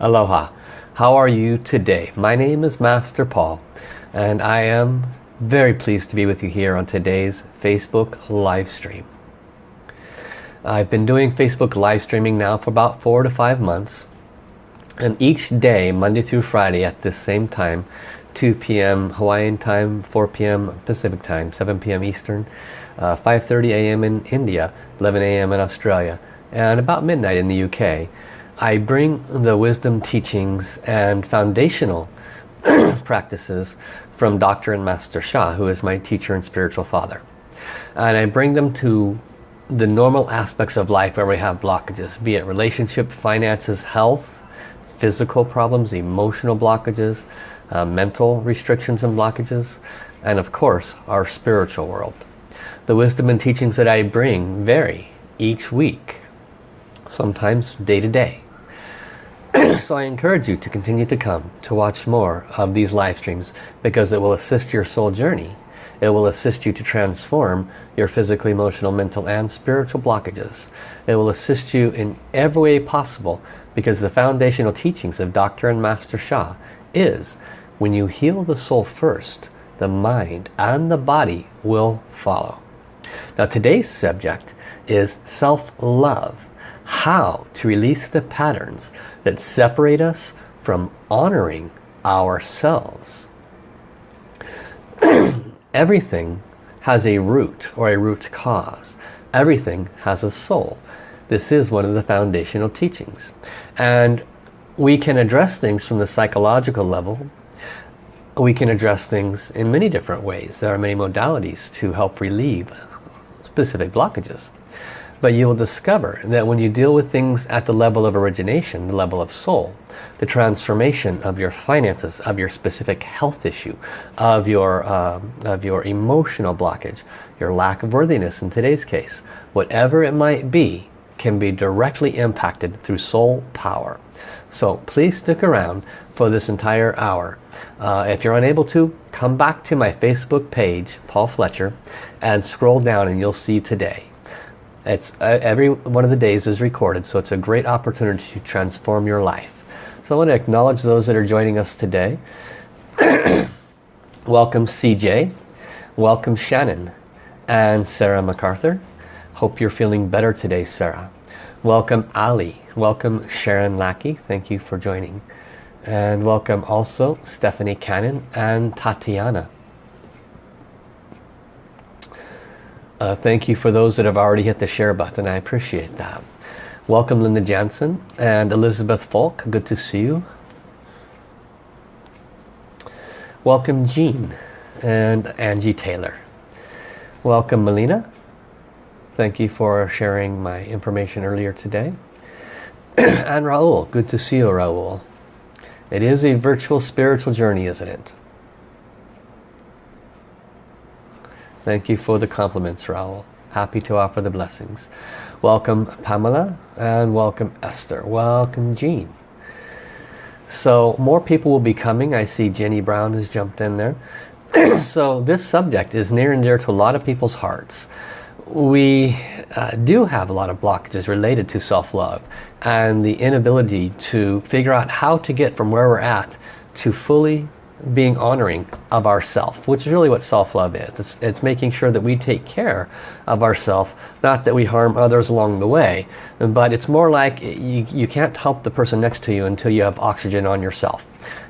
Aloha. How are you today? My name is Master Paul and I am very pleased to be with you here on today's Facebook live stream. I've been doing Facebook live streaming now for about four to five months and each day Monday through Friday at the same time 2 p.m. Hawaiian time 4 p.m. Pacific time 7 p.m. Eastern 5:30 uh, a.m. in India 11 a.m. in Australia and about midnight in the UK I bring the wisdom teachings and foundational practices from Dr. and Master Sha, who is my teacher and spiritual father. And I bring them to the normal aspects of life where we have blockages, be it relationship, finances, health, physical problems, emotional blockages, uh, mental restrictions and blockages, and of course, our spiritual world. The wisdom and teachings that I bring vary each week, sometimes day to day. so I encourage you to continue to come to watch more of these live streams because it will assist your soul journey. It will assist you to transform your physical, emotional, mental and spiritual blockages. It will assist you in every way possible because the foundational teachings of Dr. and Master Sha is when you heal the soul first, the mind and the body will follow. Now today's subject is self-love how to release the patterns that separate us from honoring ourselves. Everything has a root or a root cause. Everything has a soul. This is one of the foundational teachings. And we can address things from the psychological level. We can address things in many different ways. There are many modalities to help relieve specific blockages. But you will discover that when you deal with things at the level of origination, the level of soul, the transformation of your finances, of your specific health issue, of your, uh, of your emotional blockage, your lack of worthiness in today's case, whatever it might be, can be directly impacted through soul power. So please stick around for this entire hour. Uh, if you're unable to, come back to my Facebook page, Paul Fletcher, and scroll down and you'll see today. It's uh, every one of the days is recorded, so it's a great opportunity to transform your life. So I want to acknowledge those that are joining us today. Welcome CJ, welcome Shannon, and Sarah MacArthur. Hope you're feeling better today, Sarah. Welcome Ali, welcome Sharon Lackey, thank you for joining. And welcome also Stephanie Cannon and Tatiana. Uh, thank you for those that have already hit the share button. I appreciate that. Welcome Linda Jansen and Elizabeth Falk. Good to see you. Welcome Jean and Angie Taylor. Welcome Melina. Thank you for sharing my information earlier today. and Raul. Good to see you Raul. It is a virtual spiritual journey, isn't it? Thank you for the compliments, Raul. Happy to offer the blessings. Welcome, Pamela, and welcome, Esther. Welcome, Jean. So more people will be coming. I see Jenny Brown has jumped in there. so this subject is near and dear to a lot of people's hearts. We uh, do have a lot of blockages related to self-love and the inability to figure out how to get from where we're at to fully being honoring of ourself, which is really what self-love is. It's, it's making sure that we take care of ourself, not that we harm others along the way, but it's more like you, you can't help the person next to you until you have oxygen on yourself.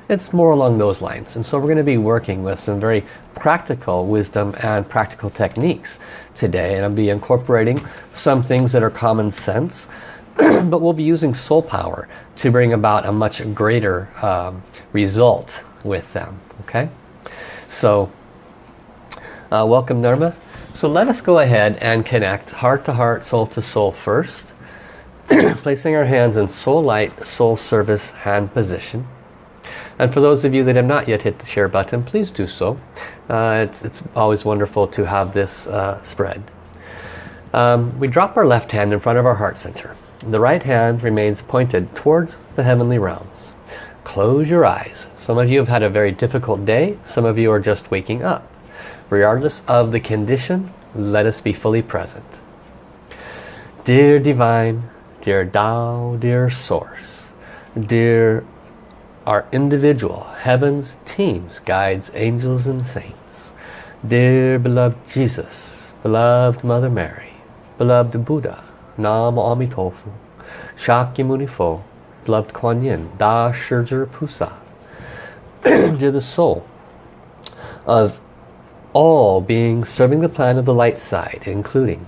It's more along those lines. And so we're going to be working with some very practical wisdom and practical techniques today. And I'll be incorporating some things that are common sense, but we'll be using soul power to bring about a much greater um, result with them. Okay, so uh, welcome Nirma. So let us go ahead and connect heart to heart, soul to soul first. Placing our hands in soul light, soul service hand position. And for those of you that have not yet hit the share button, please do so. Uh, it's, it's, always wonderful to have this uh, spread. Um, we drop our left hand in front of our heart center. The right hand remains pointed towards the heavenly realms. Close your eyes. Some of you have had a very difficult day. Some of you are just waking up. Regardless of the condition, let us be fully present. Dear Divine, dear Tao, dear Source, dear our individual heavens, teams, guides, angels and saints, dear beloved Jesus, beloved Mother Mary, beloved Buddha, Nam Amitofu, Shakyamuni Fo, beloved Kuan Yin, Da Shizhi Pusa, dear the soul of all beings serving the plan of the light side, including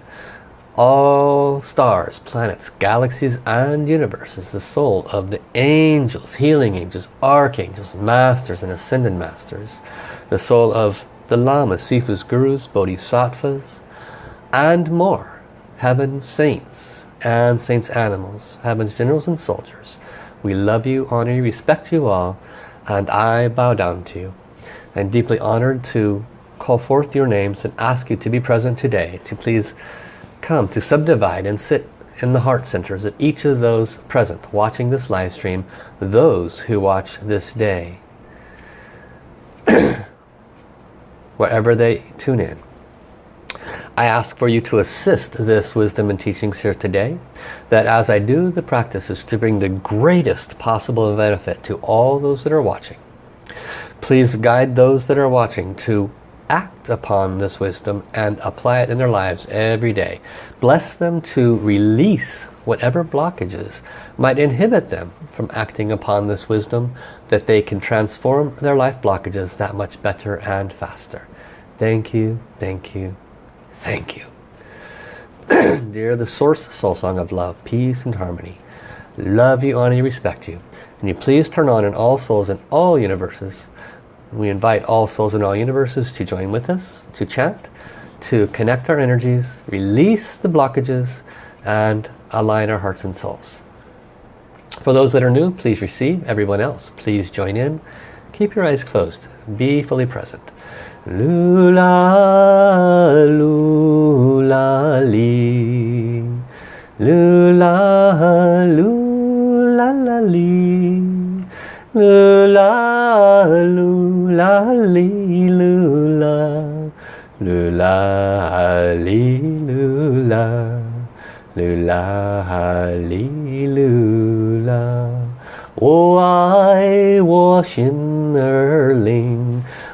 all stars, planets, galaxies and universes, the soul of the angels, healing angels, archangels, masters and ascended masters, the soul of the lamas, sifus, gurus, bodhisattvas, and more, heaven saints and saints animals, heaven's generals and soldiers. We love you, honor you, respect you all, and I bow down to you. I'm deeply honored to call forth your names and ask you to be present today to please come to subdivide and sit in the heart centers of each of those present watching this live stream, those who watch this day, wherever they tune in. I ask for you to assist this wisdom and teachings here today, that as I do the practices to bring the greatest possible benefit to all those that are watching, please guide those that are watching to act upon this wisdom and apply it in their lives every day. Bless them to release whatever blockages might inhibit them from acting upon this wisdom that they can transform their life blockages that much better and faster. Thank you, thank you, thank you. Dear the source soul song of love, peace and harmony. Love you, honor you, respect you. And you please turn on in all souls in all universes we invite all souls in all universes to join with us, to chant, to connect our energies, release the blockages, and align our hearts and souls. For those that are new, please receive. Everyone else, please join in. Keep your eyes closed. Be fully present. 噜啦噜啦哩，噜啦噜啦啦哩，噜啦噜啦哩噜啦，噜啦哩噜啦，噜啦哩噜啦。我爱我心儿灵。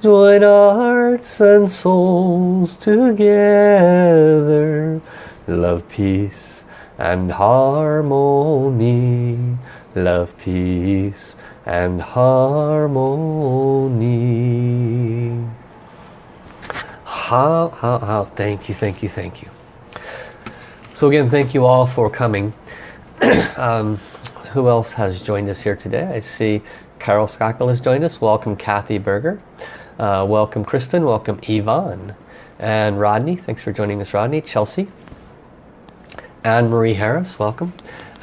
Join our hearts and souls together. Love, peace and harmony. Love, peace and harmony. Hao, hao, hao, thank you, thank you, thank you. So again, thank you all for coming. um, who else has joined us here today? I see Carol Skakel has joined us. Welcome Kathy Berger. Uh, welcome Kristen. Welcome Yvonne. And Rodney. Thanks for joining us Rodney. Chelsea. Anne Marie Harris. Welcome.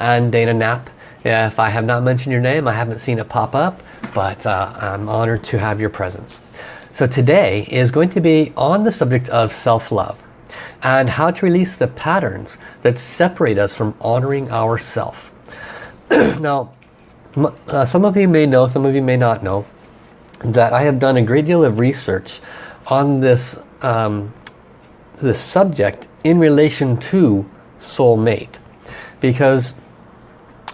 And Dana Knapp. If I have not mentioned your name, I haven't seen it pop up, but uh, I'm honored to have your presence. So today is going to be on the subject of self-love and how to release the patterns that separate us from honoring ourself. now, uh, some of you may know, some of you may not know, that I have done a great deal of research on this, um, this subject in relation to soulmate. Because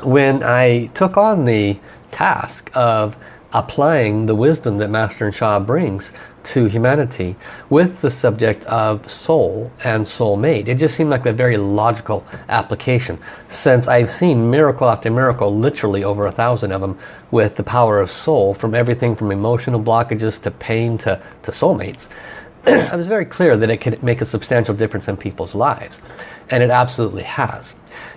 when I took on the task of applying the wisdom that Master and Sha brings to humanity with the subject of soul and soulmate. It just seemed like a very logical application since I've seen miracle after miracle, literally over a thousand of them, with the power of soul from everything from emotional blockages to pain to, to soulmates. I was very clear that it could make a substantial difference in people's lives. And it absolutely has.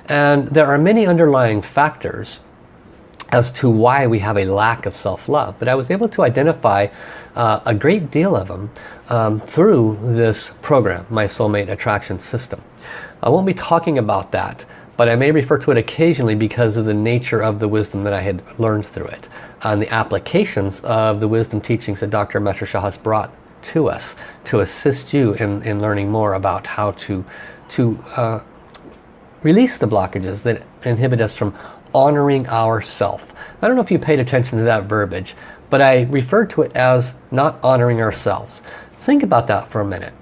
And there are many underlying factors as to why we have a lack of self-love. But I was able to identify uh, a great deal of them um, through this program, My Soulmate Attraction System. I won't be talking about that but I may refer to it occasionally because of the nature of the wisdom that I had learned through it and the applications of the wisdom teachings that Dr. Master Sha has brought to us to assist you in, in learning more about how to, to uh, release the blockages that inhibit us from honoring ourself. I don't know if you paid attention to that verbiage, but I refer to it as not honoring ourselves. Think about that for a minute.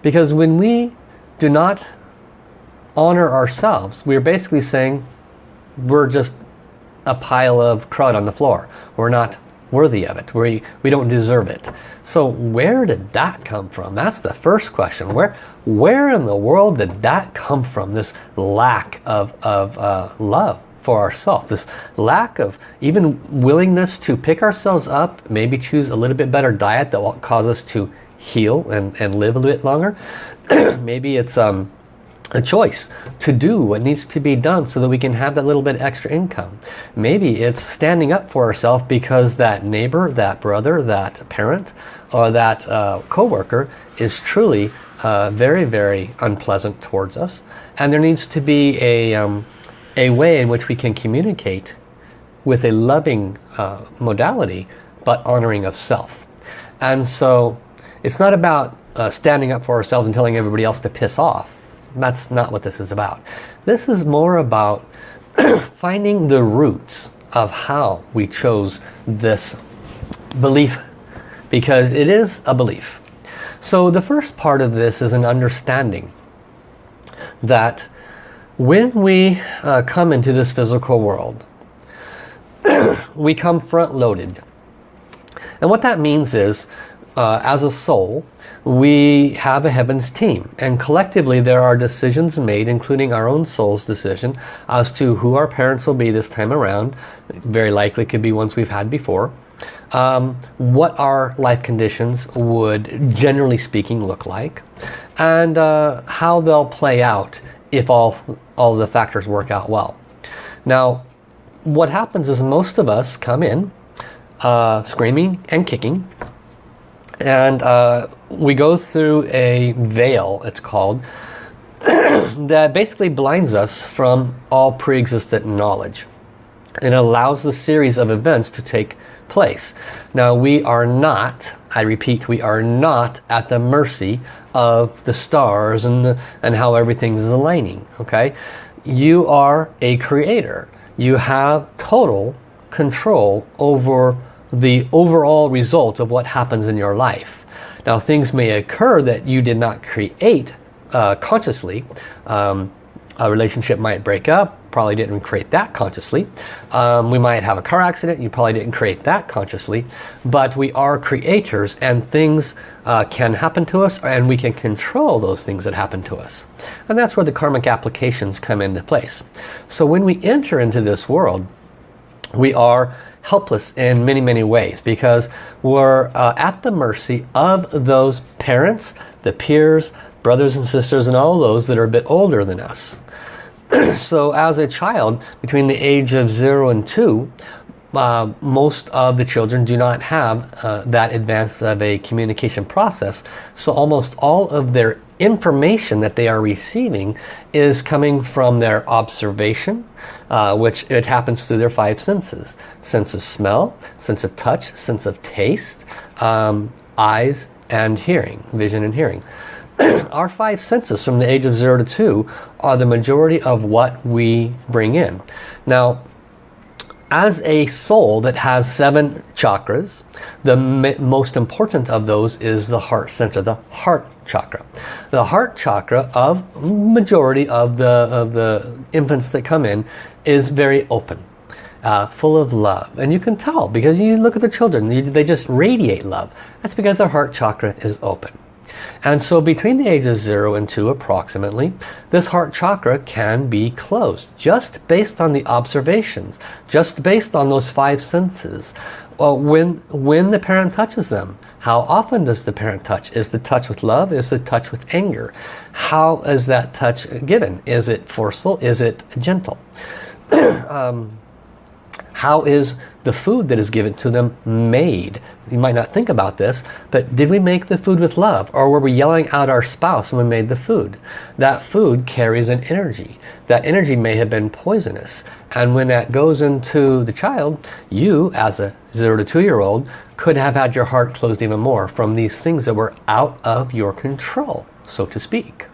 Because when we do not honor ourselves, we're basically saying we're just a pile of crud on the floor. We're not worthy of it. We, we don't deserve it. So where did that come from? That's the first question. Where, where in the world did that come from? This lack of, of uh, love for ourselves. This lack of even willingness to pick ourselves up, maybe choose a little bit better diet that will cause us to heal and, and live a little bit longer. maybe it's um, a choice to do what needs to be done so that we can have that little bit extra income. Maybe it's standing up for ourselves because that neighbor, that brother, that parent, or that uh, co-worker is truly uh, very, very unpleasant towards us. And there needs to be a, um, a way in which we can communicate with a loving uh, modality, but honoring of self. And so it's not about uh, standing up for ourselves and telling everybody else to piss off. That's not what this is about. This is more about finding the roots of how we chose this belief because it is a belief. So the first part of this is an understanding that when we uh, come into this physical world, we come front-loaded. And what that means is, uh, as a soul, we have a heavens team. And collectively there are decisions made including our own soul's decision as to who our parents will be this time around. Very likely could be ones we've had before. Um, what our life conditions would generally speaking look like. And uh, how they'll play out if all all the factors work out well now what happens is most of us come in uh, screaming and kicking and uh, we go through a veil, it's called, that basically blinds us from all pre-existent knowledge. It allows the series of events to take place. Now we are not, I repeat, we are not at the mercy of the stars and, the, and how everything is aligning. Okay, You are a creator. You have total control over the overall result of what happens in your life. Now things may occur that you did not create uh, consciously. Um, a relationship might break up, probably didn't create that consciously. Um, we might have a car accident, you probably didn't create that consciously. But we are creators and things uh, can happen to us and we can control those things that happen to us. And that's where the karmic applications come into place. So when we enter into this world, we are helpless in many, many ways because we're uh, at the mercy of those parents, the peers, brothers and sisters, and all those that are a bit older than us. so as a child, between the age of 0 and 2, uh, most of the children do not have uh, that advanced of a communication process. So almost all of their information that they are receiving is coming from their observation, uh, which it happens through their five senses. Sense of smell, sense of touch, sense of taste, um, eyes and hearing, vision and hearing. Our five senses from the age of 0 to 2 are the majority of what we bring in. Now, as a soul that has seven chakras, the most important of those is the heart center, the heart chakra. The heart chakra of majority of the, of the infants that come in is very open. Uh, full of love and you can tell because you look at the children they just radiate love that's because their heart chakra is open and so between the age of 0 and 2 approximately, this heart chakra can be closed just based on the observations, just based on those five senses. Well, when, when the parent touches them, how often does the parent touch? Is the touch with love? Is the touch with anger? How is that touch given? Is it forceful? Is it gentle? um, How is the food that is given to them made? You might not think about this, but did we make the food with love? Or were we yelling at our spouse when we made the food? That food carries an energy. That energy may have been poisonous. And when that goes into the child, you as a 0 to 2 year old could have had your heart closed even more from these things that were out of your control, so to speak.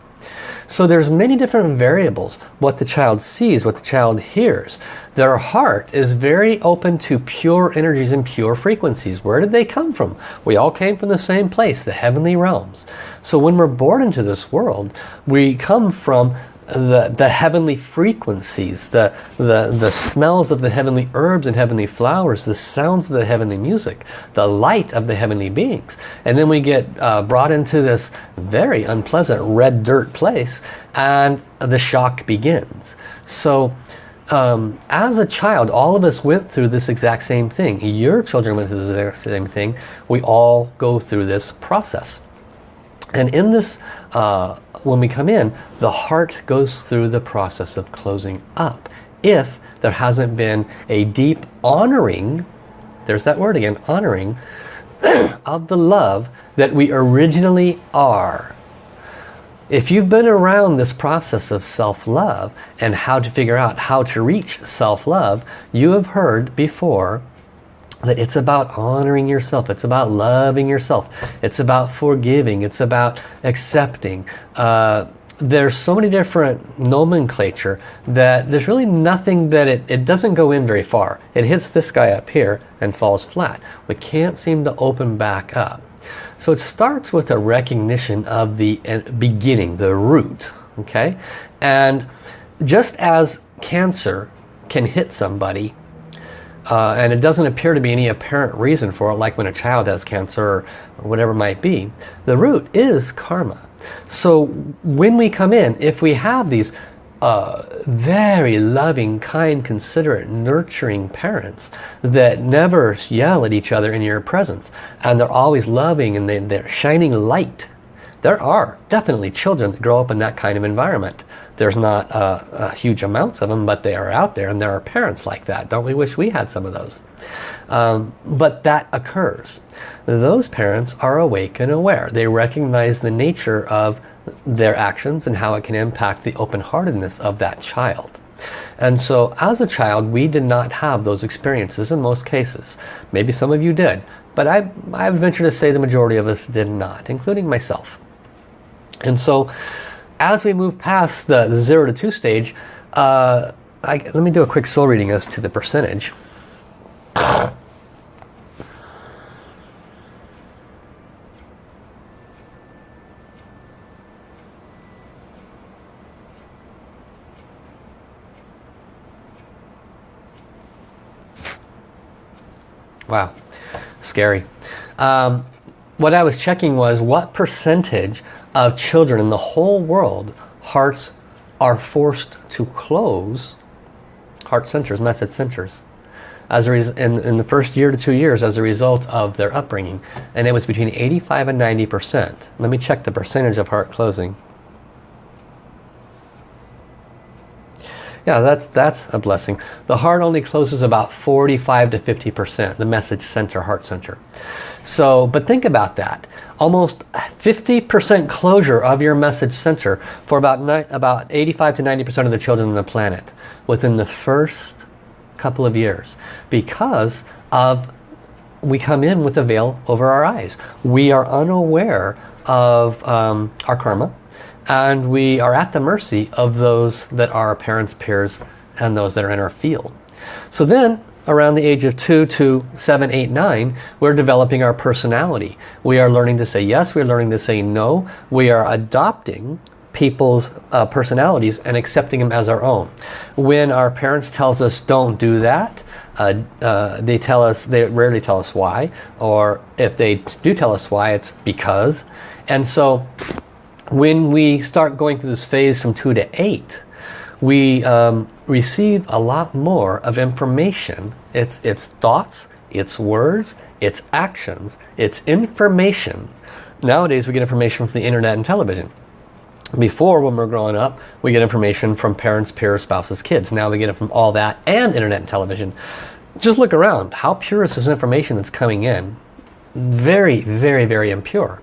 So there's many different variables. What the child sees, what the child hears. Their heart is very open to pure energies and pure frequencies. Where did they come from? We all came from the same place, the heavenly realms. So when we're born into this world, we come from the, the heavenly frequencies, the, the, the smells of the heavenly herbs and heavenly flowers, the sounds of the heavenly music, the light of the heavenly beings. And then we get uh, brought into this very unpleasant red dirt place and the shock begins. So um, as a child, all of us went through this exact same thing. Your children went through the exact same thing. We all go through this process. And in this, uh, when we come in, the heart goes through the process of closing up. If there hasn't been a deep honoring, there's that word again, honoring, of the love that we originally are. If you've been around this process of self-love and how to figure out how to reach self-love, you have heard before that it's about honoring yourself. It's about loving yourself. It's about forgiving. It's about accepting. Uh, there's so many different nomenclature that there's really nothing that it, it doesn't go in very far. It hits this guy up here and falls flat. We can't seem to open back up. So it starts with a recognition of the uh, beginning the root okay? And just as cancer can hit somebody uh, and it doesn't appear to be any apparent reason for it like when a child has cancer or whatever might be. The root is karma. So when we come in if we have these uh, very loving kind considerate nurturing parents that never yell at each other in your presence and they're always loving and they, they're shining light there are definitely children that grow up in that kind of environment there's not uh, huge amounts of them, but they are out there and there are parents like that. Don't we wish we had some of those? Um, but that occurs. Those parents are awake and aware. They recognize the nature of their actions and how it can impact the open-heartedness of that child. And so as a child, we did not have those experiences in most cases. Maybe some of you did, but I, I venture to say the majority of us did not, including myself. And so as we move past the 0 to 2 stage, uh, I, let me do a quick soul reading as to the percentage. Wow, scary. Um, what I was checking was what percentage of children in the whole world, hearts are forced to close heart centers, message centers as a in, in the first year to two years as a result of their upbringing. And it was between 85 and 90%. Let me check the percentage of heart closing. Yeah, that's, that's a blessing. The heart only closes about 45 to 50%, the message center, heart center. So, but think about that. Almost 50% closure of your message center for about, about 85 to 90% of the children on the planet within the first couple of years because of we come in with a veil over our eyes. We are unaware of um, our karma and we are at the mercy of those that are our parents, peers, and those that are in our field. So then, around the age of 2 to seven, eight, nine, we're developing our personality. We are learning to say yes, we're learning to say no. We are adopting people's uh, personalities and accepting them as our own. When our parents tells us don't do that, uh, uh, they tell us, they rarely tell us why, or if they do tell us why, it's because. And so when we start going through this phase from 2 to 8, we um, receive a lot more of information. It's, it's thoughts, it's words, it's actions, it's information. Nowadays we get information from the internet and television. Before, when we're growing up, we get information from parents, peers, spouses, kids. Now we get it from all that and internet and television. Just look around. How pure is this information that's coming in? Very, very, very impure.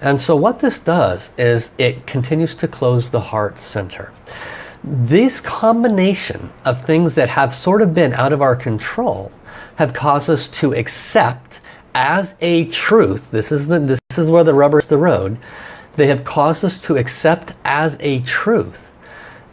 And so what this does is it continues to close the heart center. This combination of things that have sort of been out of our control have caused us to accept as a truth, this is, the, this is where the rubber is the road, they have caused us to accept as a truth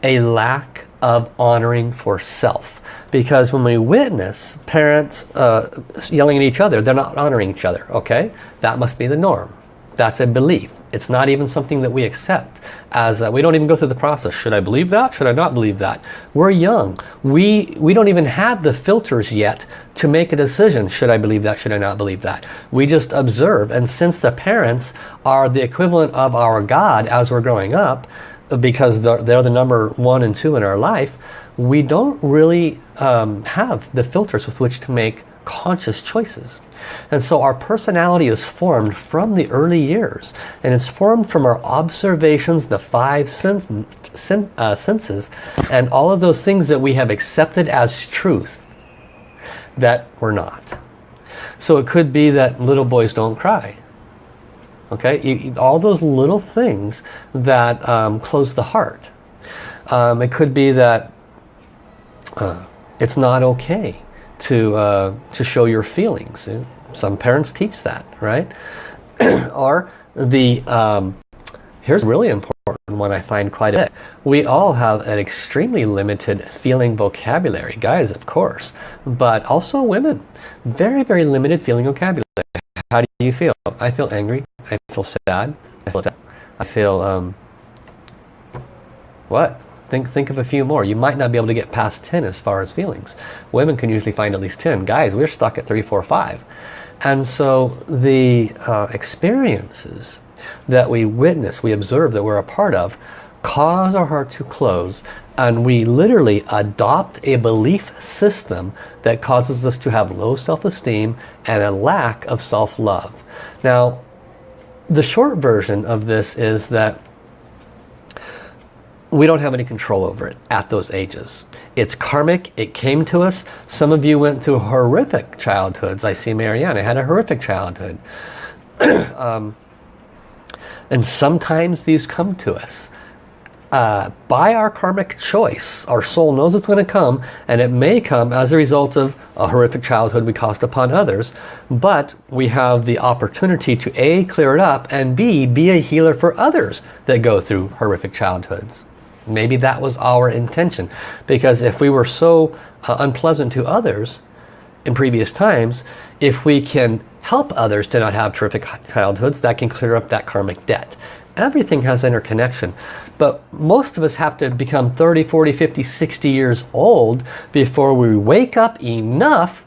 a lack of honoring for self. Because when we witness parents uh, yelling at each other, they're not honoring each other, okay? That must be the norm. That's a belief. It's not even something that we accept. As uh, We don't even go through the process. Should I believe that? Should I not believe that? We're young. We, we don't even have the filters yet to make a decision. Should I believe that? Should I not believe that? We just observe. And since the parents are the equivalent of our God as we're growing up, because they're, they're the number one and two in our life, we don't really um, have the filters with which to make conscious choices. And so our personality is formed from the early years. And it's formed from our observations, the five sen sen uh, senses, and all of those things that we have accepted as truth that we're not. So it could be that little boys don't cry. Okay, you, all those little things that um, close the heart. Um, it could be that uh, it's not okay to uh, to show your feelings. Some parents teach that, right? or the um, here's really important one I find quite a bit. We all have an extremely limited feeling vocabulary, guys, of course, but also women. Very, very limited feeling vocabulary. How do you feel? I feel angry. I feel sad. I feel. I feel um, what? Think, think of a few more. You might not be able to get past 10 as far as feelings. Women can usually find at least 10. Guys, we're stuck at 3, 4, 5. And so the uh, experiences that we witness, we observe, that we're a part of, cause our heart to close and we literally adopt a belief system that causes us to have low self-esteem and a lack of self-love. Now, the short version of this is that we don't have any control over it at those ages. It's karmic. It came to us. Some of you went through horrific childhoods. I see Marianne. I had a horrific childhood. um, and sometimes these come to us. Uh, by our karmic choice, our soul knows it's going to come and it may come as a result of a horrific childhood we caused upon others but we have the opportunity to A, clear it up and B, be a healer for others that go through horrific childhoods. Maybe that was our intention. Because if we were so uh, unpleasant to others in previous times, if we can help others to not have terrific childhoods, that can clear up that karmic debt. Everything has interconnection. But most of us have to become 30, 40, 50, 60 years old before we wake up enough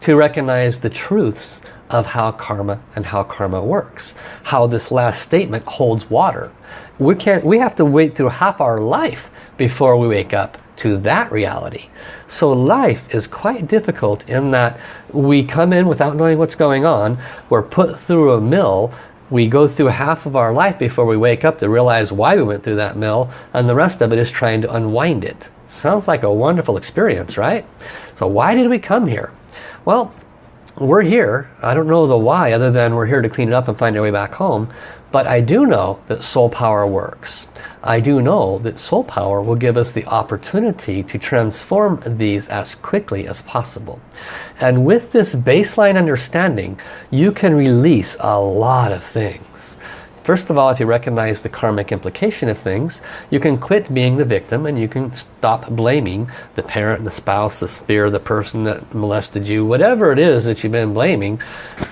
to recognize the truths of how karma and how karma works. How this last statement holds water. We can't we have to wait through half our life before we wake up to that reality. So life is quite difficult in that we come in without knowing what's going on. We're put through a mill. We go through half of our life before we wake up to realize why we went through that mill. And the rest of it is trying to unwind it. Sounds like a wonderful experience, right? So why did we come here? Well, we're here. I don't know the why other than we're here to clean it up and find our way back home. But I do know that soul power works. I do know that soul power will give us the opportunity to transform these as quickly as possible. And with this baseline understanding, you can release a lot of things. First of all, if you recognize the karmic implication of things, you can quit being the victim and you can stop blaming the parent, the spouse, the spear, the person that molested you, whatever it is that you've been blaming.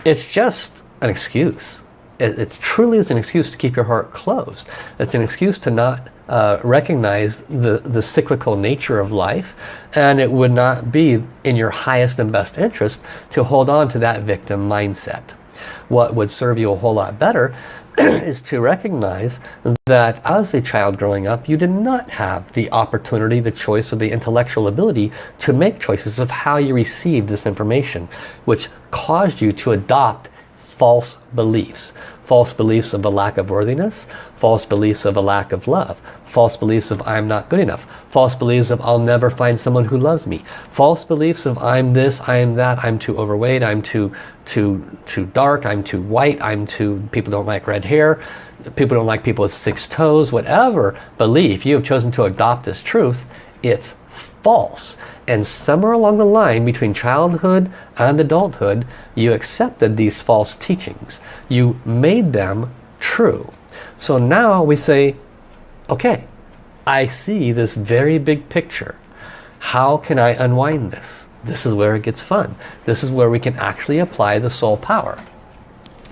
It's just an excuse. It, it truly is an excuse to keep your heart closed. It's an excuse to not uh, recognize the, the cyclical nature of life and it would not be in your highest and best interest to hold on to that victim mindset. What would serve you a whole lot better is to recognize that as a child growing up you did not have the opportunity, the choice or the intellectual ability to make choices of how you received this information which caused you to adopt false beliefs. False beliefs of a lack of worthiness, false beliefs of a lack of love, false beliefs of I'm not good enough, false beliefs of I'll never find someone who loves me, false beliefs of I'm this, I am that, I'm too overweight, I'm too too too dark, I'm too white, I'm too people don't like red hair, people don't like people with six toes, whatever belief you have chosen to adopt as truth, it's false. And somewhere along the line between childhood and adulthood, you accepted these false teachings. You made them true. So now we say, okay, I see this very big picture. How can I unwind this? This is where it gets fun. This is where we can actually apply the soul power.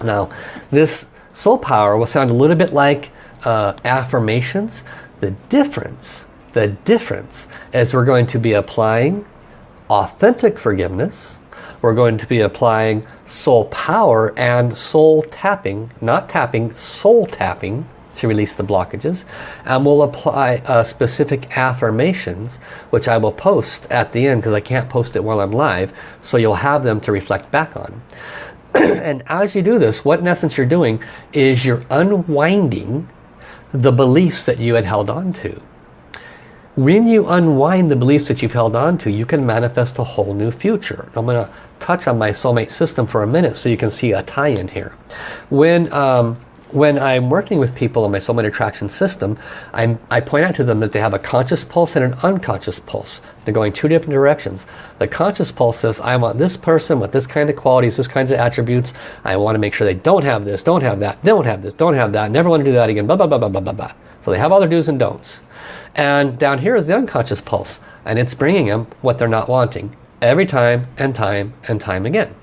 Now, this soul power will sound a little bit like uh, affirmations. The difference the difference is we're going to be applying authentic forgiveness. We're going to be applying soul power and soul tapping, not tapping, soul tapping to release the blockages. And we'll apply uh, specific affirmations, which I will post at the end because I can't post it while I'm live. So you'll have them to reflect back on. and as you do this, what in essence you're doing is you're unwinding the beliefs that you had held on to. When you unwind the beliefs that you've held on to, you can manifest a whole new future. I'm going to touch on my soulmate system for a minute so you can see a tie-in here. When um, when I'm working with people on my soulmate attraction system, I'm, I point out to them that they have a conscious pulse and an unconscious pulse. They're going two different directions. The conscious pulse says, I want this person with this kind of qualities, this kinds of attributes. I want to make sure they don't have this, don't have that, don't have this, don't have that, never want to do that again, blah, blah, blah, blah, blah, blah, blah. So they have all their do's and don'ts. And down here is the unconscious pulse. And it's bringing them what they're not wanting. Every time and time and time again.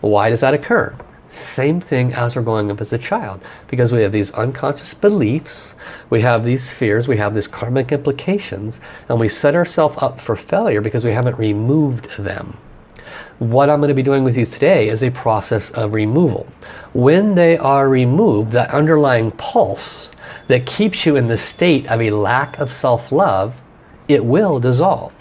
Why does that occur? Same thing as we're going up as a child. Because we have these unconscious beliefs, we have these fears, we have these karmic implications, and we set ourselves up for failure because we haven't removed them. What I'm going to be doing with you today is a process of removal. When they are removed, that underlying pulse that keeps you in the state of a lack of self-love, it will dissolve.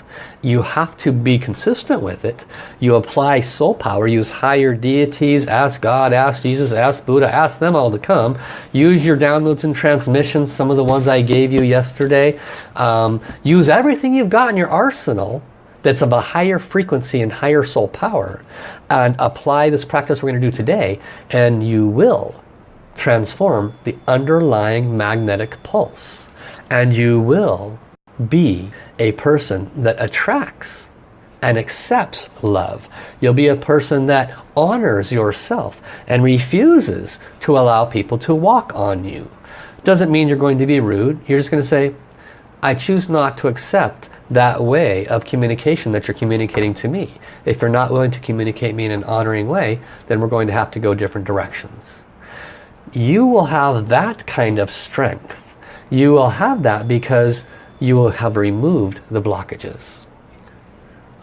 You have to be consistent with it. You apply soul power, use higher deities, ask God, ask Jesus, ask Buddha, ask them all to come. Use your downloads and transmissions, some of the ones I gave you yesterday. Um, use everything you've got in your arsenal that's of a higher frequency and higher soul power and apply this practice we're going to do today and you will transform the underlying magnetic pulse. And you will be a person that attracts and accepts love. You'll be a person that honors yourself and refuses to allow people to walk on you. Doesn't mean you're going to be rude. You're just going to say, I choose not to accept that way of communication that you're communicating to me. If you're not willing to communicate me in an honoring way, then we're going to have to go different directions you will have that kind of strength. You will have that because you will have removed the blockages.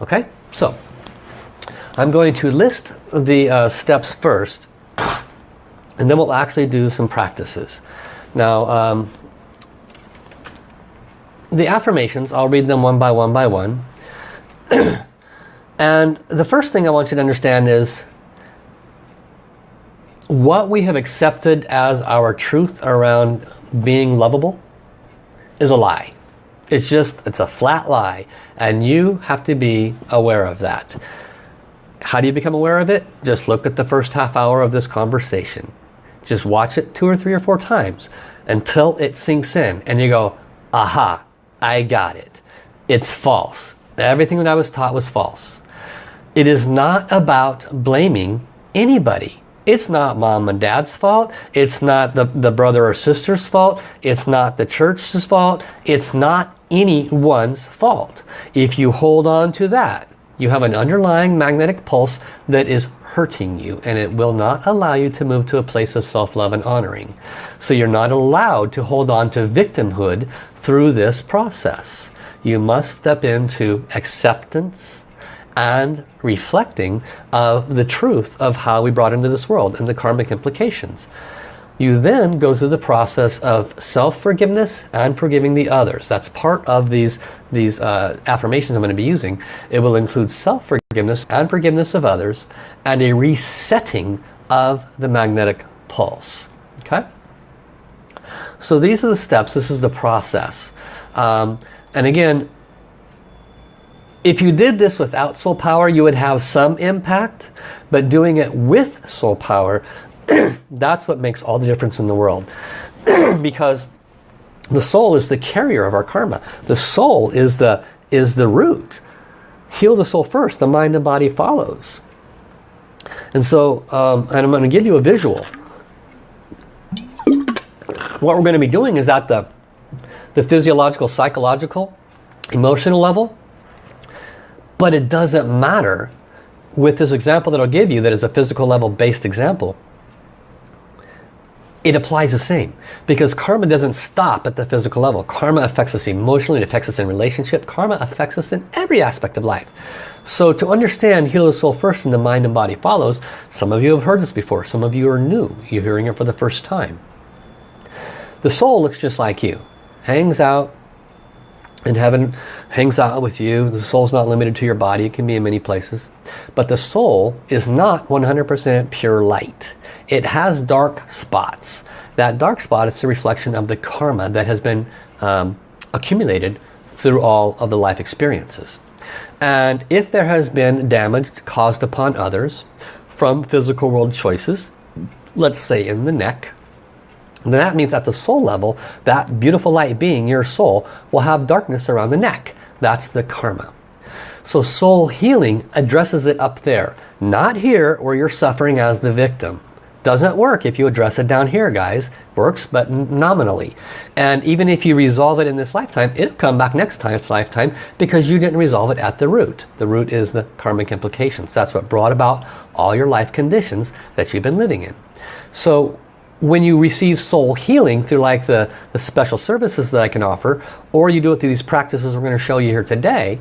Okay, so I'm going to list the uh, steps first and then we'll actually do some practices. Now, um, the affirmations, I'll read them one by one by one. and the first thing I want you to understand is what we have accepted as our truth around being lovable is a lie. It's just, it's a flat lie. And you have to be aware of that. How do you become aware of it? Just look at the first half hour of this conversation. Just watch it two or three or four times until it sinks in. And you go, aha, I got it. It's false. Everything that I was taught was false. It is not about blaming anybody. It's not mom and dad's fault. It's not the, the brother or sister's fault. It's not the church's fault. It's not anyone's fault. If you hold on to that, you have an underlying magnetic pulse that is hurting you and it will not allow you to move to a place of self-love and honoring. So you're not allowed to hold on to victimhood through this process. You must step into acceptance, and reflecting of the truth of how we brought into this world and the karmic implications. You then go through the process of self-forgiveness and forgiving the others. That's part of these, these uh, affirmations I'm going to be using. It will include self-forgiveness and forgiveness of others and a resetting of the magnetic pulse. Okay? So these are the steps. This is the process. Um, and again, if you did this without soul power, you would have some impact. But doing it with soul power, that's what makes all the difference in the world. because the soul is the carrier of our karma. The soul is the, is the root. Heal the soul first, the mind and body follows. And so, um, and I'm going to give you a visual. What we're going to be doing is at the, the physiological, psychological, emotional level. But it doesn't matter with this example that I'll give you that is a physical level based example. It applies the same because karma doesn't stop at the physical level. Karma affects us emotionally it affects us in relationship. Karma affects us in every aspect of life. So to understand heal the soul first and the mind and body follows some of you have heard this before. Some of you are new. You're hearing it for the first time. The soul looks just like you hangs out in heaven hangs out with you the soul's not limited to your body it can be in many places but the soul is not 100% pure light it has dark spots. That dark spot is a reflection of the karma that has been um, accumulated through all of the life experiences. And if there has been damage caused upon others from physical world choices, let's say in the neck, then that means at the soul level, that beautiful light being, your soul, will have darkness around the neck. That's the karma. So soul healing addresses it up there, not here where you're suffering as the victim. Doesn't work if you address it down here, guys. Works, but nominally. And even if you resolve it in this lifetime, it'll come back next time it's lifetime because you didn't resolve it at the root. The root is the karmic implications. That's what brought about all your life conditions that you've been living in. So when you receive soul healing through like the, the special services that I can offer, or you do it through these practices we're going to show you here today,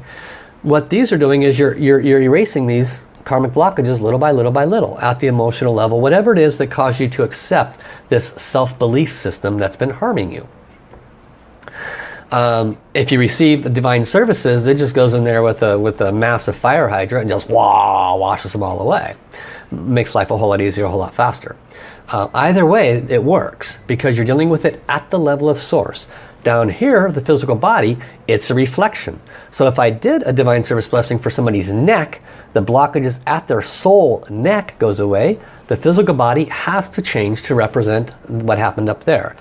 what these are doing is you're, you're, you're erasing these karmic blockages little by little by little at the emotional level, whatever it is that caused you to accept this self-belief system that's been harming you. Um, if you receive the divine services, it just goes in there with a, with a massive fire hydrant and just wah, washes them all away. Makes life a whole lot easier, a whole lot faster. Uh, either way, it works because you're dealing with it at the level of source. Down here, the physical body, it's a reflection. So if I did a divine service blessing for somebody's neck, the blockages at their soul neck goes away. The physical body has to change to represent what happened up there.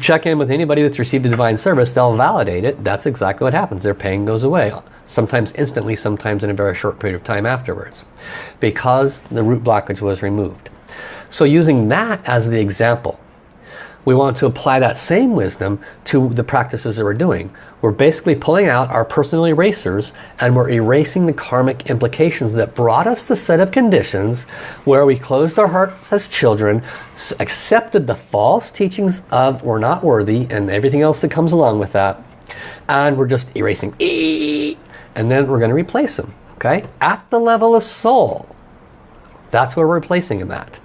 Check in with anybody that's received a divine service, they'll validate it. That's exactly what happens. Their pain goes away. Sometimes instantly, sometimes in a very short period of time afterwards. Because the root blockage was removed. So using that as the example, we want to apply that same wisdom to the practices that we're doing. We're basically pulling out our personal erasers and we're erasing the karmic implications that brought us the set of conditions where we closed our hearts as children, accepted the false teachings of we're not worthy and everything else that comes along with that. And we're just erasing and then we're going to replace them. Okay, At the level of soul. That's where we're replacing them at.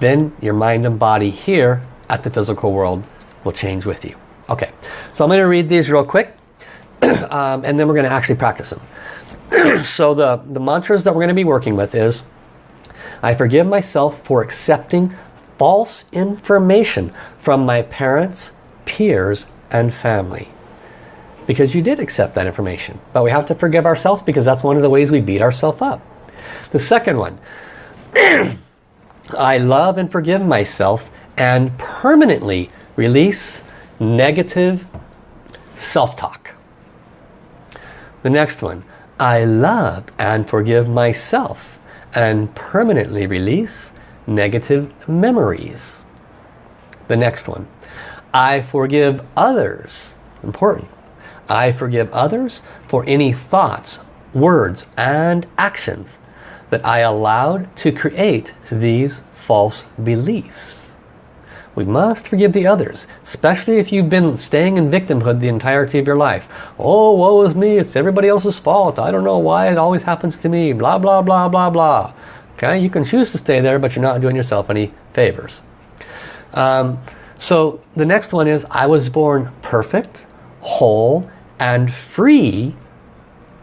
Then your mind and body here at the physical world will change with you. Okay, so I'm going to read these real quick um, and then we're going to actually practice them. so the, the mantras that we're going to be working with is I forgive myself for accepting false information from my parents, peers, and family. Because you did accept that information. But we have to forgive ourselves because that's one of the ways we beat ourselves up. The second one, I love and forgive myself and permanently release negative self-talk. The next one, I love and forgive myself and permanently release negative memories. The next one, I forgive others. Important. I forgive others for any thoughts, words, and actions that I allowed to create these false beliefs. We must forgive the others, especially if you've been staying in victimhood the entirety of your life. Oh, woe is me, it's everybody else's fault. I don't know why it always happens to me, blah, blah, blah, blah, blah. Okay, you can choose to stay there, but you're not doing yourself any favors. Um, so the next one is, I was born perfect, whole, and free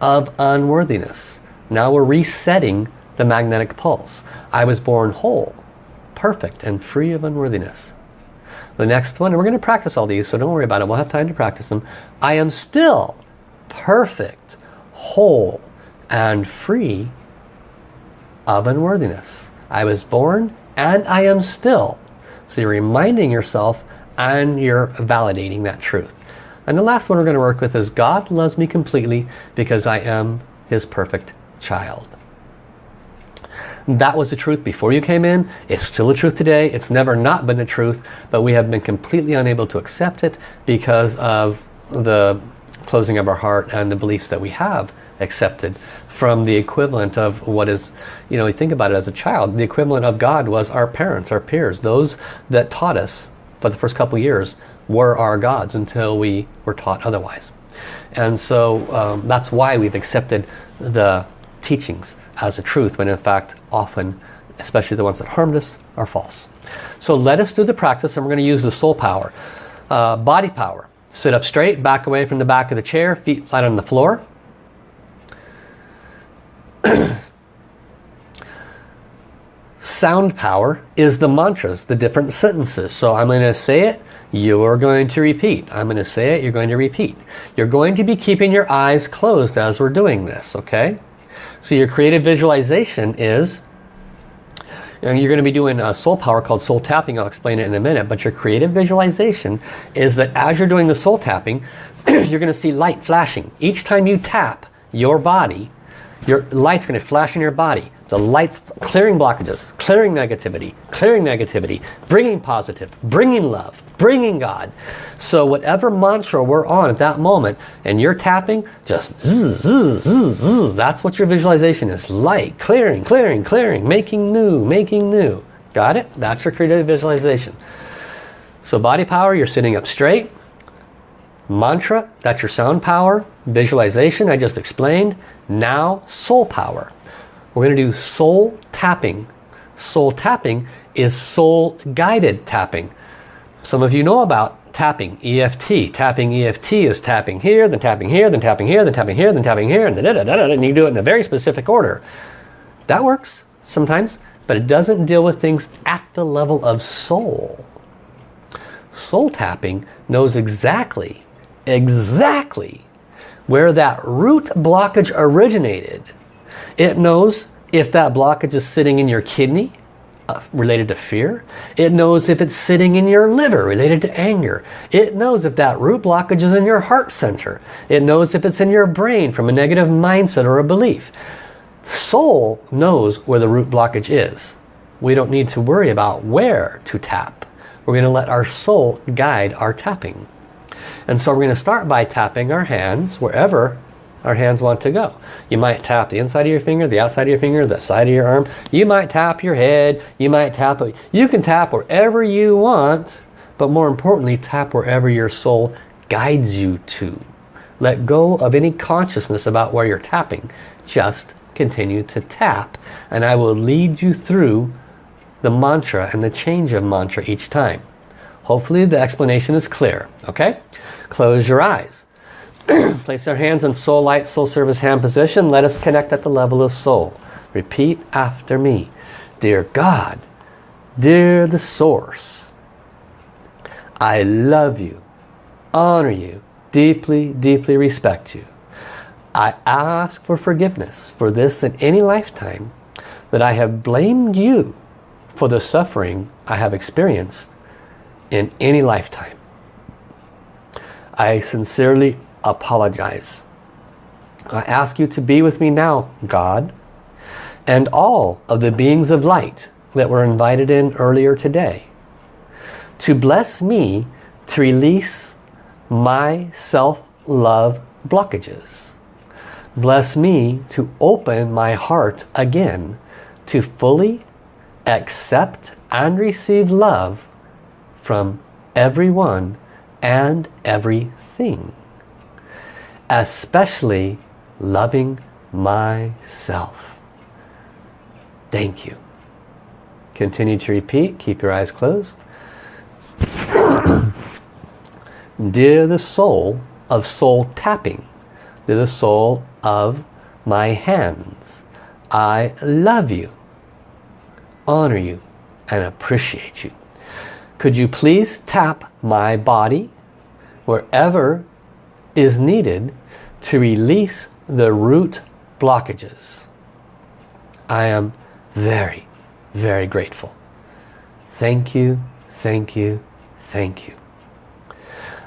of unworthiness. Now we're resetting the magnetic pulse. I was born whole, perfect, and free of unworthiness. The next one, and we're going to practice all these, so don't worry about it. We'll have time to practice them. I am still perfect, whole, and free of unworthiness. I was born and I am still. So you're reminding yourself and you're validating that truth. And the last one we're going to work with is God loves me completely because I am his perfect child. That was the truth before you came in. It's still the truth today. It's never not been the truth, but we have been completely unable to accept it because of the closing of our heart and the beliefs that we have accepted from the equivalent of what is, you know, you think about it as a child, the equivalent of God was our parents, our peers, those that taught us for the first couple years were our gods until we were taught otherwise. And so um, that's why we've accepted the teachings as a truth when in fact often especially the ones that harmed us are false. So let us do the practice and we're going to use the soul power. Uh, body power. Sit up straight back away from the back of the chair feet flat on the floor. Sound power is the mantras the different sentences. So I'm going to say it you are going to repeat. I'm going to say it you're going to repeat. You're going to be keeping your eyes closed as we're doing this okay so your creative visualization is, know, you're going to be doing a soul power called soul tapping. I'll explain it in a minute. But your creative visualization is that as you're doing the soul tapping, you're going to see light flashing. Each time you tap your body, your light's going to flash in your body. The light's clearing blockages, clearing negativity, clearing negativity, bringing positive, bringing love, bringing God. So whatever mantra we're on at that moment, and you're tapping, just zzz, zzz, zzz, that's what your visualization is. Light, clearing, clearing, clearing, making new, making new. Got it? That's your creative visualization. So body power, you're sitting up straight. Mantra, that's your sound power. Visualization, I just explained. Now, soul power. We're going to do soul tapping. Soul tapping is soul guided tapping. Some of you know about tapping, EFT. Tapping EFT is tapping here, then tapping here, then tapping here, then tapping here, then tapping here, and, da -da -da and you do it in a very specific order. That works sometimes, but it doesn't deal with things at the level of soul. Soul tapping knows exactly, exactly where that root blockage originated it knows if that blockage is sitting in your kidney, Uh, related to fear. It knows if it's sitting in your liver, related to anger. It knows if that root blockage is in your heart center. It knows if it's in your brain from a negative mindset or a belief. Soul knows where the root blockage is. We don't need to worry about where to tap. We're going to let our soul guide our tapping. And so we're going to start by tapping our hands wherever our hands want to go. You might tap the inside of your finger, the outside of your finger, the side of your arm. You might tap your head. You might tap, you can tap wherever you want, but more importantly, tap wherever your soul guides you to. Let go of any consciousness about where you're tapping. Just continue to tap and I will lead you through the mantra and the change of mantra each time. Hopefully the explanation is clear. Okay? Close your eyes. Place our hands in soul light, soul service hand position. Let us connect at the level of soul. Repeat after me. Dear God, dear the source, I love you, honor you, deeply, deeply respect you. I ask for forgiveness for this in any lifetime that I have blamed you for the suffering I have experienced in any lifetime. I sincerely apologize. I ask you to be with me now, God, and all of the beings of light that were invited in earlier today, to bless me to release my self-love blockages. Bless me to open my heart again to fully accept and receive love from everyone and everything especially loving myself. Thank you. Continue to repeat. Keep your eyes closed. Dear the soul of soul tapping, dear the soul of my hands, I love you, honor you, and appreciate you. Could you please tap my body wherever is needed to release the root blockages? I am very, very grateful. Thank you, thank you, thank you.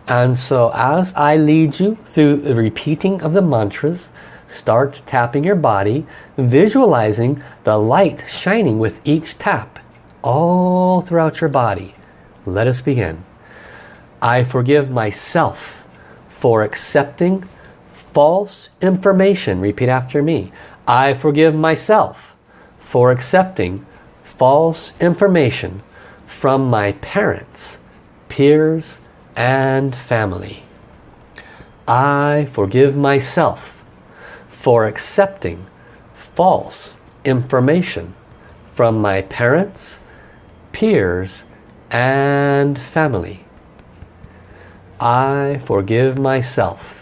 And so as I lead you through the repeating of the mantras, start tapping your body, visualizing the light shining with each tap all throughout your body. Let us begin. I forgive myself for accepting false information. Repeat after me. I forgive myself for accepting false information from my parents, peers, and family. I forgive myself for accepting false information from my parents, peers, and family. I forgive myself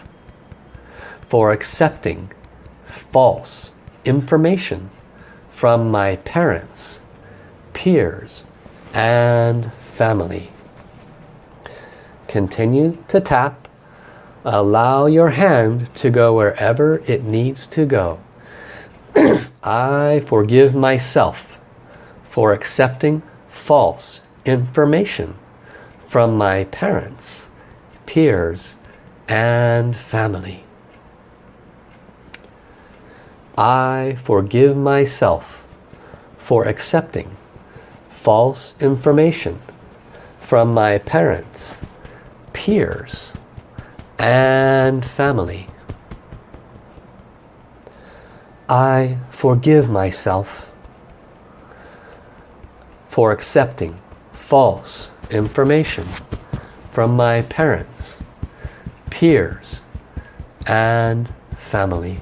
for accepting false information from my parents, peers, and family. Continue to tap. Allow your hand to go wherever it needs to go. I forgive myself for accepting false information from my parents, peers, and family. I forgive myself for accepting false information from my parents, peers and family. I forgive myself for accepting false information from my parents, peers and family.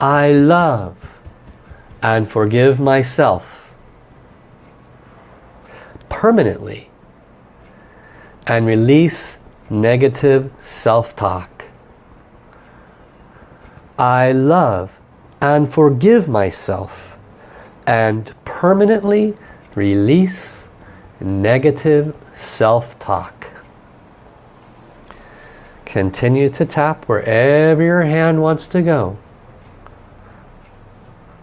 I love and forgive myself permanently and release negative self-talk. I love and forgive myself and permanently release negative self-talk. Continue to tap wherever your hand wants to go.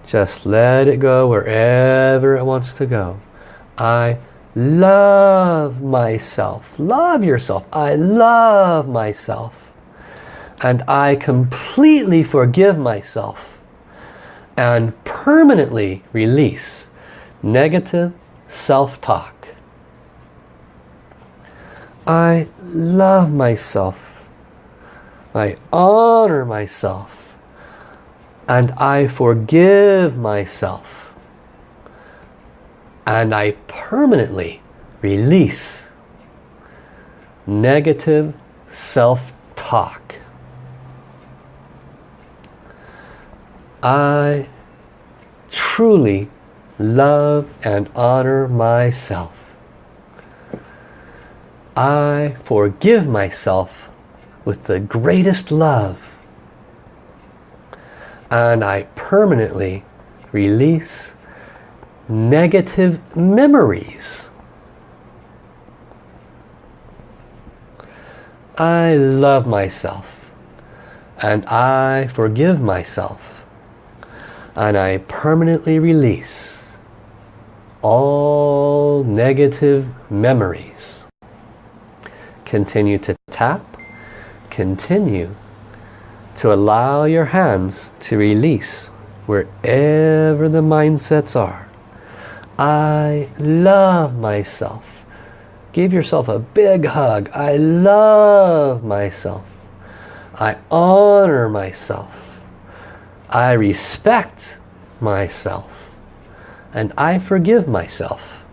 Just let it go wherever it wants to go. I love myself. Love yourself. I love myself. And I completely forgive myself and permanently release negative self-talk. I love myself. I honor myself. And I forgive myself and I permanently release negative self-talk. I truly love and honor myself. I forgive myself with the greatest love. And I permanently release negative memories. I love myself and I forgive myself and I permanently release all negative memories. Continue to tap, continue to allow your hands to release wherever the mindsets are. I love myself. Give yourself a big hug. I love myself. I honor myself. I respect myself. And I forgive myself.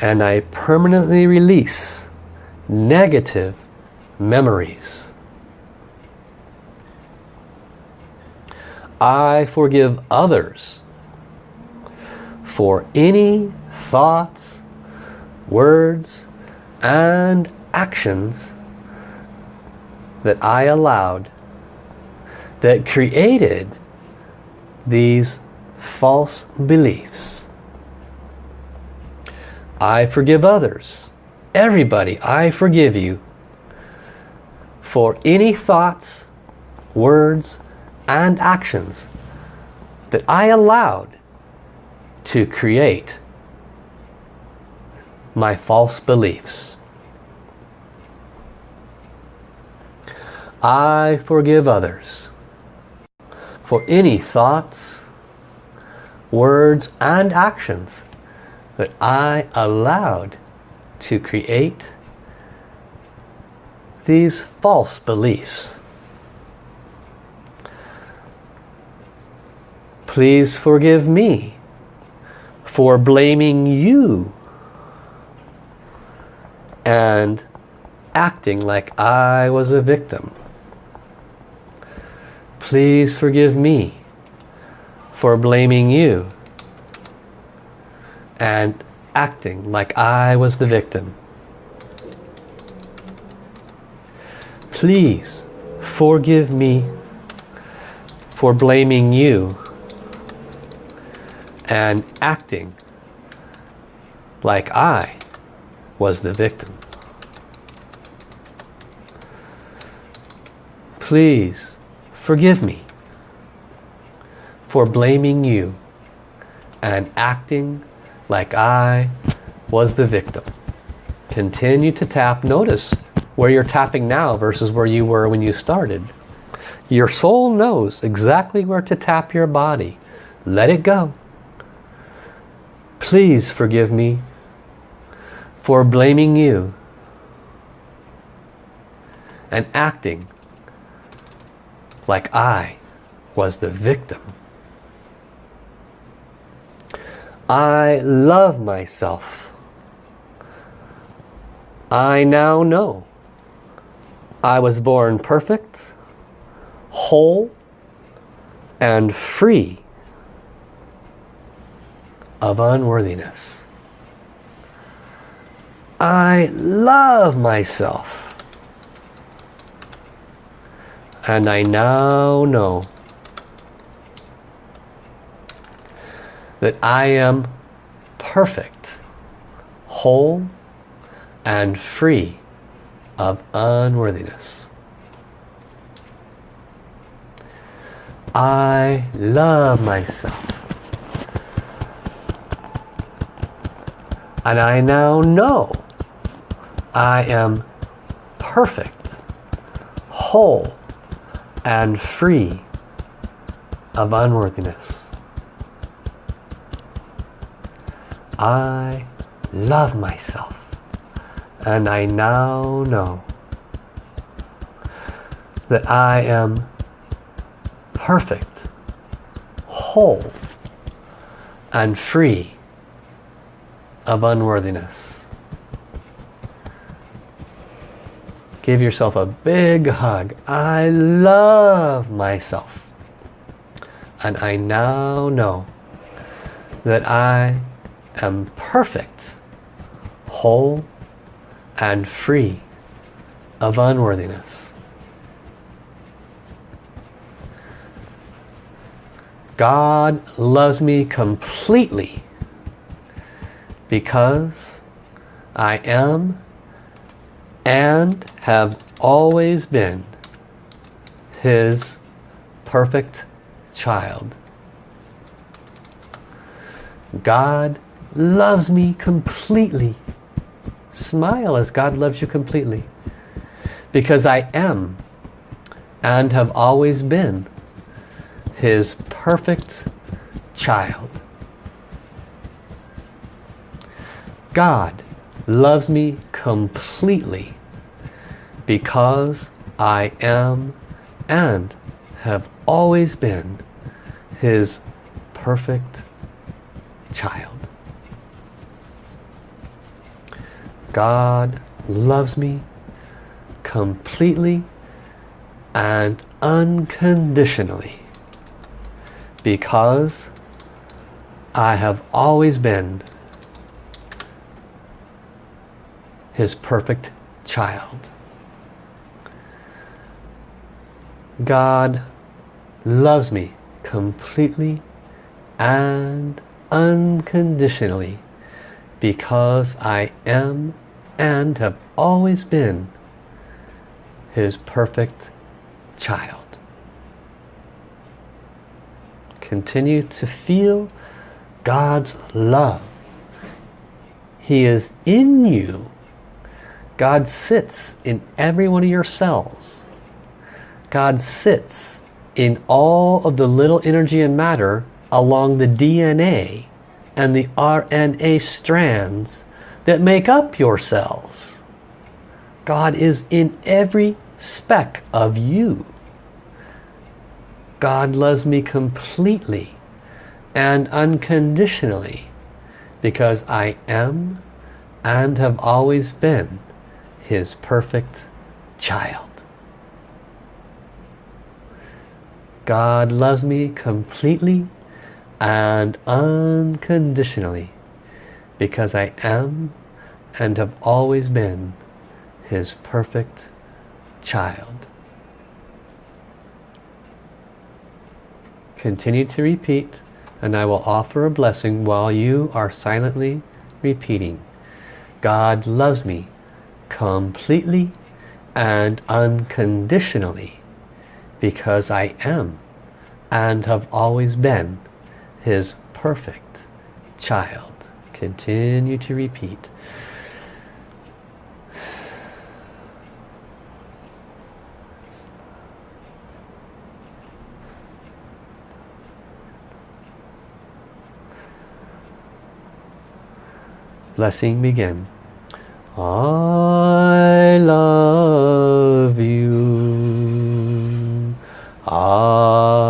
And I permanently release negative memories. I forgive others for any thoughts, words, and actions that I allowed that created these false beliefs. I forgive others. Everybody, I forgive you for any thoughts, words, and actions that I allowed to create my false beliefs. I forgive others for any thoughts, words and actions that I allowed to create these false beliefs. Please forgive me for blaming you and acting like I was a victim. Please forgive me for blaming you and acting like I was the victim. Please forgive me for blaming you and acting like I was the victim. Please forgive me for blaming you and acting like I was the victim. Continue to tap. Notice where you're tapping now versus where you were when you started. Your soul knows exactly where to tap your body. Let it go. Please forgive me for blaming you and acting like I was the victim. I love myself. I now know I was born perfect, whole, and free of unworthiness. I love myself. And I now know that I am perfect, whole, and free of unworthiness. I love myself. And I now know I am perfect, whole, and free of unworthiness. I love myself and I now know that I am perfect, whole, and free of unworthiness. Give yourself a big hug. I love myself. And I now know that I am perfect, whole, and free of unworthiness. God loves me completely because I am and have always been his perfect child. God loves me completely. Smile as God loves you completely. Because I am and have always been his perfect child. God loves me completely because I am and have always been his perfect child. God loves me completely and unconditionally because I have always been his perfect child. God loves me completely and unconditionally because I am and have always been his perfect child. Continue to feel God's love. He is in you. God sits in every one of your cells. God sits in all of the little energy and matter along the DNA and the RNA strands that make up your cells. God is in every speck of you. God loves me completely and unconditionally because I am and have always been his perfect child. God loves me completely and unconditionally because I am and have always been his perfect child. Continue to repeat and I will offer a blessing while you are silently repeating. God loves me completely and unconditionally because I am and have always been his perfect child. Continue to repeat. Blessing begin. I love you. I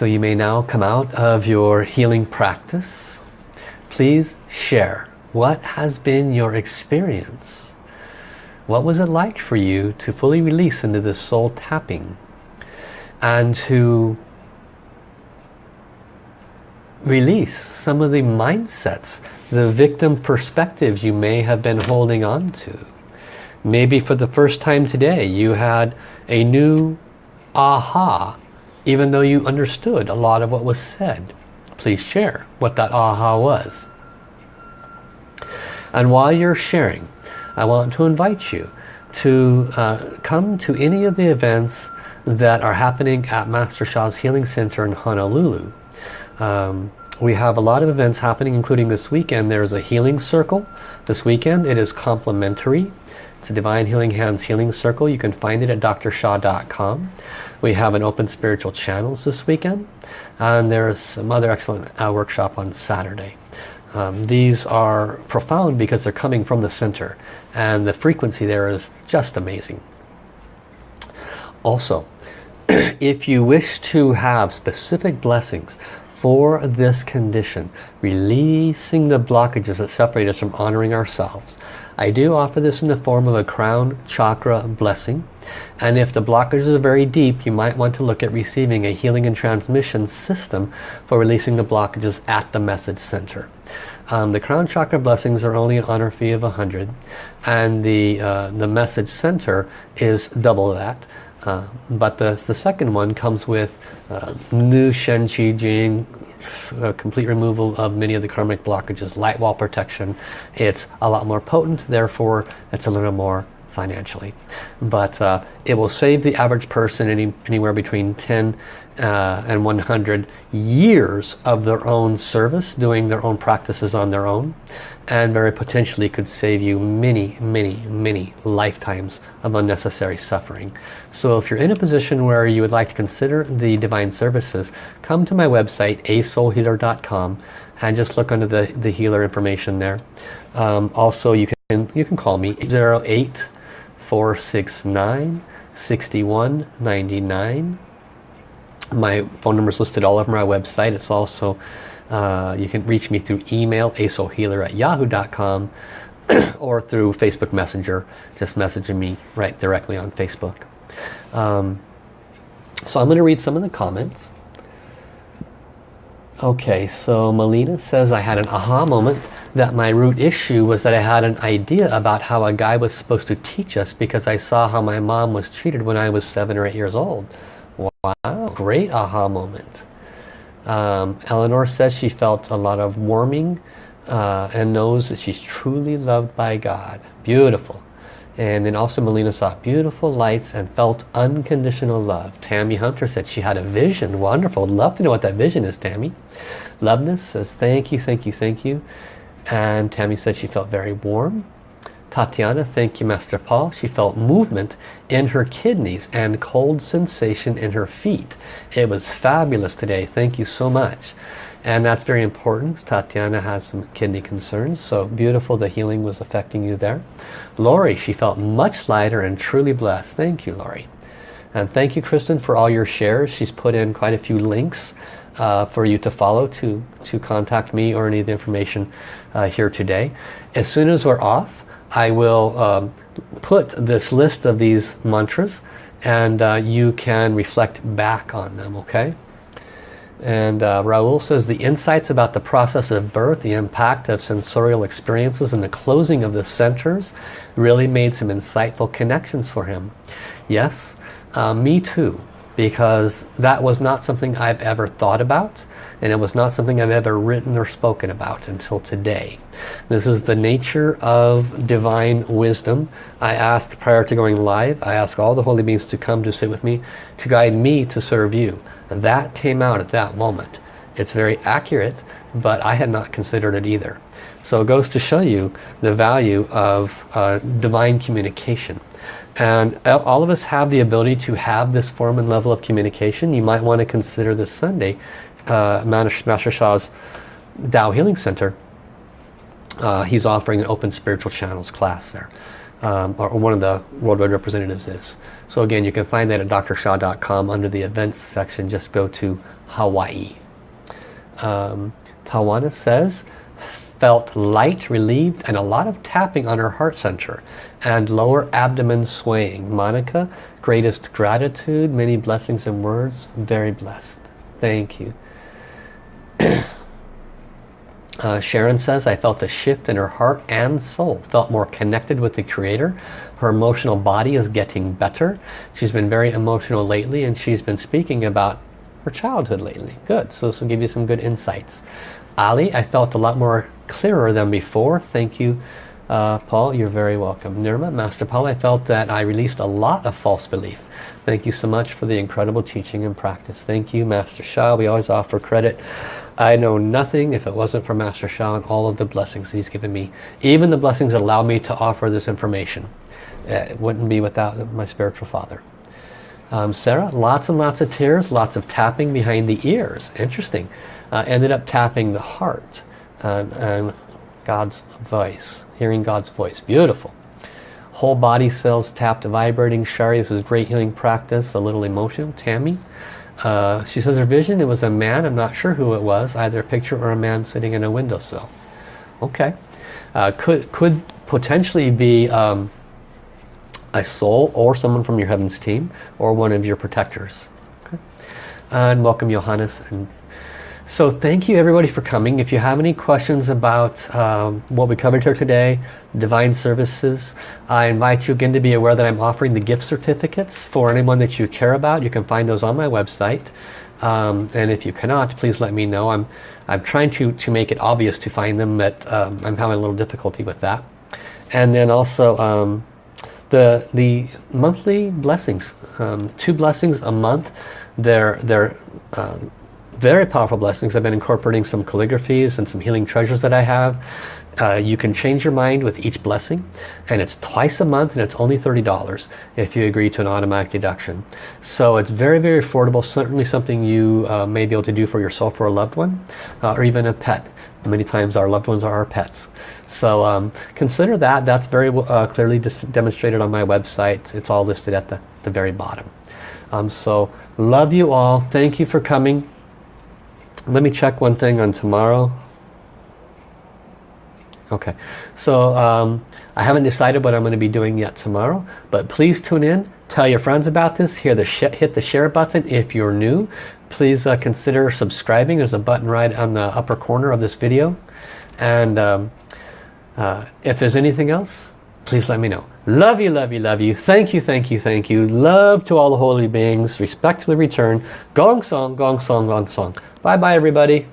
So you may now come out of your healing practice. Please share what has been your experience. What was it like for you to fully release into this soul tapping and to release some of the mindsets, the victim perspective you may have been holding on to. Maybe for the first time today you had a new aha even though you understood a lot of what was said. Please share what that aha was. And while you're sharing, I want to invite you to uh, come to any of the events that are happening at Master Sha's Healing Center in Honolulu. Um, we have a lot of events happening including this weekend. There's a healing circle this weekend. It is complimentary. It's a Divine Healing Hands Healing Circle. You can find it at drsha.com. We have an Open Spiritual Channels this weekend. And there's some other excellent uh, workshop on Saturday. Um, these are profound because they're coming from the center and the frequency there is just amazing. Also, if you wish to have specific blessings for this condition, releasing the blockages that separate us from honoring ourselves, I do offer this in the form of a crown chakra blessing. And if the blockages are very deep, you might want to look at receiving a healing and transmission system for releasing the blockages at the message center. Um, the crown chakra blessings are only an honor fee of 100 and the, uh, the message center is double that. Uh, but the, the second one comes with uh, Nu Shen Qi Jing, complete removal of many of the karmic blockages, light wall protection. It's a lot more potent, therefore it's a little more financially. But uh, it will save the average person any, anywhere between 10 uh, and 100 years of their own service, doing their own practices on their own, and very potentially could save you many, many, many lifetimes of unnecessary suffering. So if you're in a position where you would like to consider the divine services, come to my website, asoulhealer.com, and just look under the, the healer information there. Um, also, you can, you can call me 08 469 6199 my phone number is listed all over my website it's also uh, you can reach me through email asoulhealer at yahoo.com or through Facebook Messenger just messaging me right directly on Facebook um, so I'm going to read some of the comments Okay, so Melina says I had an aha moment that my root issue was that I had an idea about how a guy was supposed to teach us because I saw how my mom was treated when I was seven or eight years old. Wow, great aha moment. Um, Eleanor says she felt a lot of warming uh, and knows that she's truly loved by God. Beautiful. And then also Melina saw beautiful lights and felt unconditional love. Tammy Hunter said she had a vision. Wonderful. love to know what that vision is, Tammy. Loveness says thank you, thank you, thank you. And Tammy said she felt very warm. Tatiana, thank you, Master Paul. She felt movement in her kidneys and cold sensation in her feet. It was fabulous today. Thank you so much and that's very important. Tatiana has some kidney concerns, so beautiful the healing was affecting you there. Lori, she felt much lighter and truly blessed. Thank you, Lori. And thank you, Kristen, for all your shares. She's put in quite a few links uh, for you to follow to, to contact me or any of the information uh, here today. As soon as we're off, I will um, put this list of these mantras and uh, you can reflect back on them, okay? And uh, Raul says the insights about the process of birth, the impact of sensorial experiences and the closing of the centers really made some insightful connections for him. Yes, uh, me too, because that was not something I've ever thought about and it was not something I've ever written or spoken about until today. This is the nature of divine wisdom. I asked prior to going live, I asked all the holy beings to come to sit with me, to guide me to serve you. That came out at that moment. It's very accurate, but I had not considered it either. So it goes to show you the value of uh, divine communication. And all of us have the ability to have this form and level of communication. You might want to consider this Sunday uh, Master Sha's Tao Healing Center, uh, he's offering an open spiritual channels class there. Um, or one of the worldwide representatives is. So again, you can find that at drsha.com under the events section. Just go to Hawaii. Um, Tawana says, felt light, relieved, and a lot of tapping on her heart center and lower abdomen swaying. Monica, greatest gratitude, many blessings and words, very blessed. Thank you. uh, Sharon says, I felt a shift in her heart and soul. Felt more connected with the Creator. Her emotional body is getting better. She's been very emotional lately and she's been speaking about her childhood lately. Good. So this will give you some good insights. Ali, I felt a lot more clearer than before. Thank you, uh, Paul. You're very welcome. Nirma, Master Paul, I felt that I released a lot of false belief. Thank you so much for the incredible teaching and practice. Thank you, Master Sha. We always offer credit I know nothing if it wasn't for Master Sha and all of the blessings he's given me. Even the blessings that allow me to offer this information. It wouldn't be without my spiritual father. Um, Sarah, lots and lots of tears, lots of tapping behind the ears. Interesting. Uh, ended up tapping the heart. And, God's voice, hearing God's voice. Beautiful. Whole body cells tapped, vibrating. Shari, this is great healing practice. A little emotion. Tammy, uh, she says her vision, it was a man. I'm not sure who it was. Either a picture or a man sitting in a windowsill. Okay. Uh, could, could potentially be um, a soul or someone from your heavens team or one of your protectors. Okay. And welcome Johannes and so thank you everybody for coming. If you have any questions about um, what we covered here today, Divine Services, I invite you again to be aware that I'm offering the gift certificates for anyone that you care about. You can find those on my website. Um, and if you cannot, please let me know. I'm, I'm trying to, to make it obvious to find them, but um, I'm having a little difficulty with that. And then also um, the, the monthly blessings, um, two blessings a month. They're, they're uh, very powerful blessings. I've been incorporating some calligraphies and some healing treasures that I have. Uh, you can change your mind with each blessing and it's twice a month and it's only $30 if you agree to an automatic deduction. So it's very, very affordable. Certainly something you uh, may be able to do for yourself or a loved one uh, or even a pet. Many times our loved ones are our pets. So um, consider that. That's very uh, clearly demonstrated on my website. It's all listed at the, the very bottom. Um, so love you all. Thank you for coming. Let me check one thing on tomorrow. Okay, so um, I haven't decided what I'm going to be doing yet tomorrow, but please tune in, tell your friends about this, the hit the share button if you're new. Please uh, consider subscribing. There's a button right on the upper corner of this video. And um, uh, if there's anything else, please let me know. Love you, love you, love you. Thank you, thank you, thank you. Love to all the holy beings. Respectfully return. Gong song, gong song, gong song. Bye bye everybody.